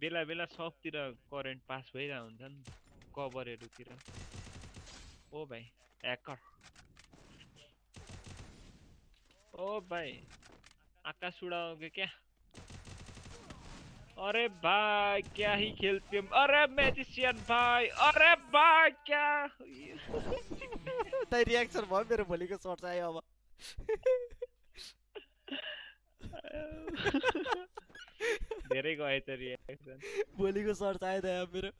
बेला बेला सबतिर current पास भइरहेको हुन्छ नि कभरहरूतिर ओ भाइ ह्याकर ओ भाइ आकाश उड़ाओगे क्या? अरे भाई क्या ही खेलते हो? अरे मैजिशियन भाई अरे भाई क्या? दाइ रियाक्सन भयो मेरो भोलिको सर्ट आयो अब। धेरै गएछ रियाक्सन। भोलिको सर्च आयो त यहाँ मेरो।